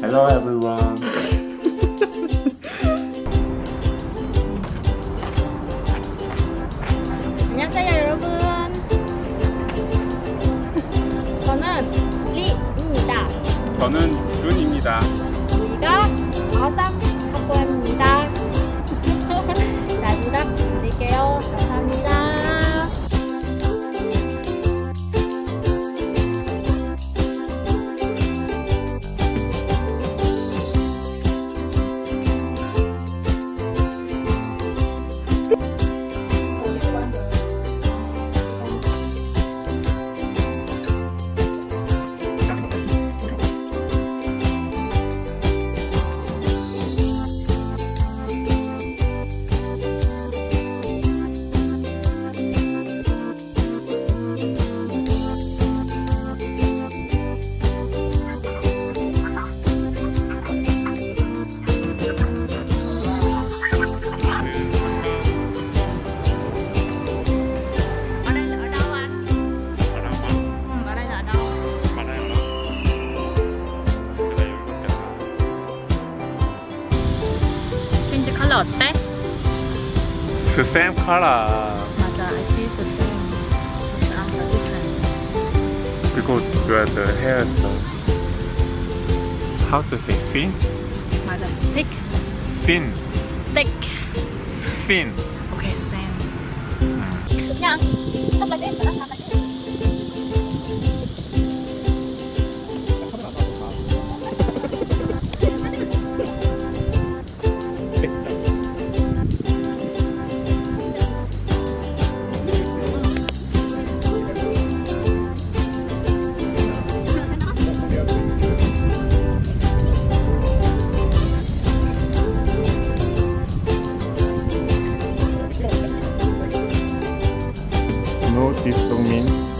Hello everyone. 안녕하세요 여러분 저는 리입니다 저는 준입니다. 우리가 컬러 어때? 그 same color 맞아 I see the same but I'm the different because you are the hair style. How to say fin? 맞아 thick Fin. thick Fin. okay same 그냥 탑하게 했어 탑하게 No, this don't mean